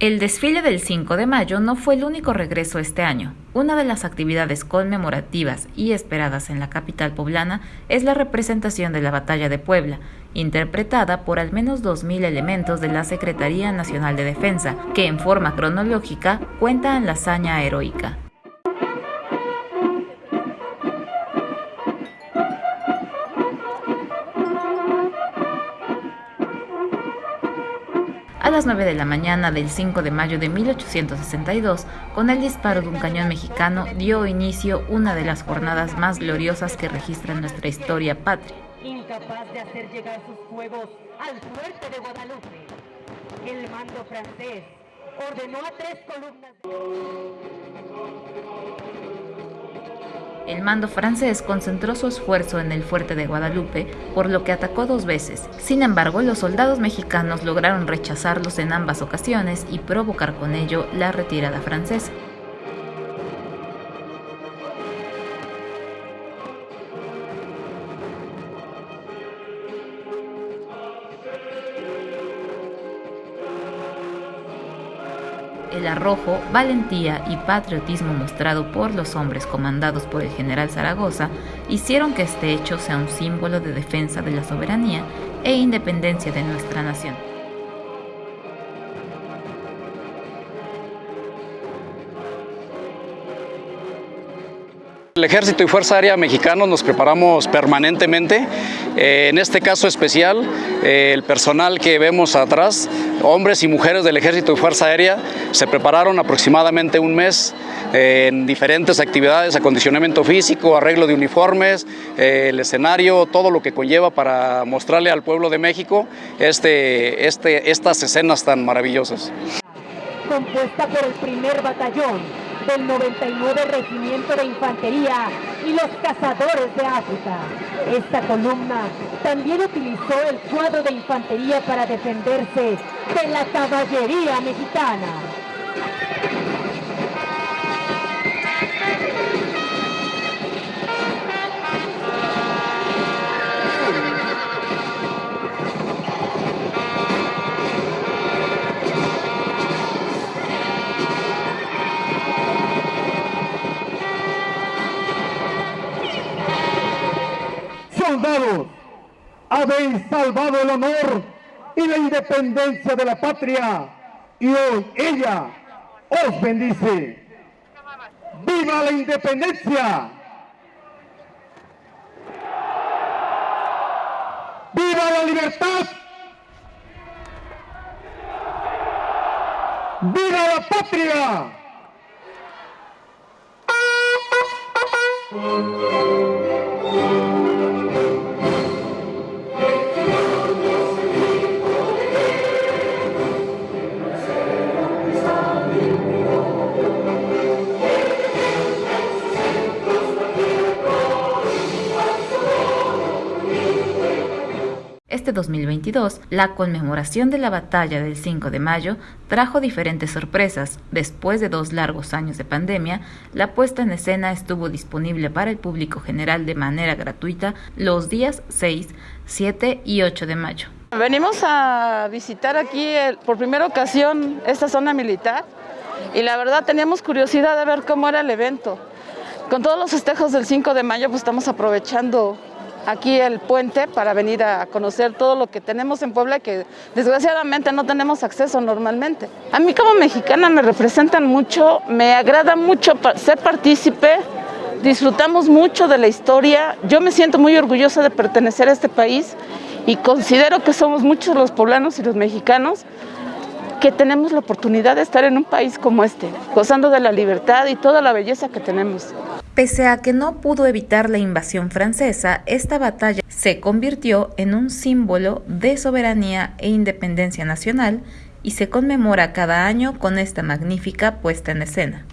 El desfile del 5 de mayo no fue el único regreso este año. Una de las actividades conmemorativas y esperadas en la capital poblana es la representación de la Batalla de Puebla, interpretada por al menos 2.000 elementos de la Secretaría Nacional de Defensa, que en forma cronológica cuentan la hazaña heroica. A las 9 de la mañana del 5 de mayo de 1862, con el disparo de un cañón mexicano, dio inicio una de las jornadas más gloriosas que registra nuestra historia patria. Incapaz de hacer llegar sus fuegos al fuerte de Guadalupe, el mando francés ordenó a tres columnas. El mando francés concentró su esfuerzo en el fuerte de Guadalupe, por lo que atacó dos veces. Sin embargo, los soldados mexicanos lograron rechazarlos en ambas ocasiones y provocar con ello la retirada francesa. El arrojo, valentía y patriotismo mostrado por los hombres comandados por el general Zaragoza hicieron que este hecho sea un símbolo de defensa de la soberanía e independencia de nuestra nación. El Ejército y Fuerza Aérea Mexicanos nos preparamos permanentemente, eh, en este caso especial, eh, el personal que vemos atrás, hombres y mujeres del Ejército y Fuerza Aérea, se prepararon aproximadamente un mes eh, en diferentes actividades, acondicionamiento físico, arreglo de uniformes, el escenario, todo lo que conlleva para mostrarle al pueblo de México este, este, estas escenas tan maravillosas. Compuesta por el primer batallón del 99 Regimiento de Infantería y los Cazadores de África. Esta columna también utilizó el cuadro de infantería para defenderse de la caballería mexicana. Habéis salvado el honor y la independencia de la patria y hoy ella os bendice. ¡Viva la independencia! ¡Viva la libertad! ¡Viva la patria! Este 2022, la conmemoración de la batalla del 5 de mayo trajo diferentes sorpresas. Después de dos largos años de pandemia, la puesta en escena estuvo disponible para el público general de manera gratuita los días 6, 7 y 8 de mayo. Venimos a visitar aquí por primera ocasión esta zona militar y la verdad teníamos curiosidad de ver cómo era el evento. Con todos los festejos del 5 de mayo pues estamos aprovechando aquí el puente para venir a conocer todo lo que tenemos en Puebla que desgraciadamente no tenemos acceso normalmente. A mí como mexicana me representan mucho, me agrada mucho ser partícipe, disfrutamos mucho de la historia, yo me siento muy orgullosa de pertenecer a este país y considero que somos muchos los poblanos y los mexicanos que tenemos la oportunidad de estar en un país como este, gozando de la libertad y toda la belleza que tenemos. Pese a que no pudo evitar la invasión francesa, esta batalla se convirtió en un símbolo de soberanía e independencia nacional y se conmemora cada año con esta magnífica puesta en escena.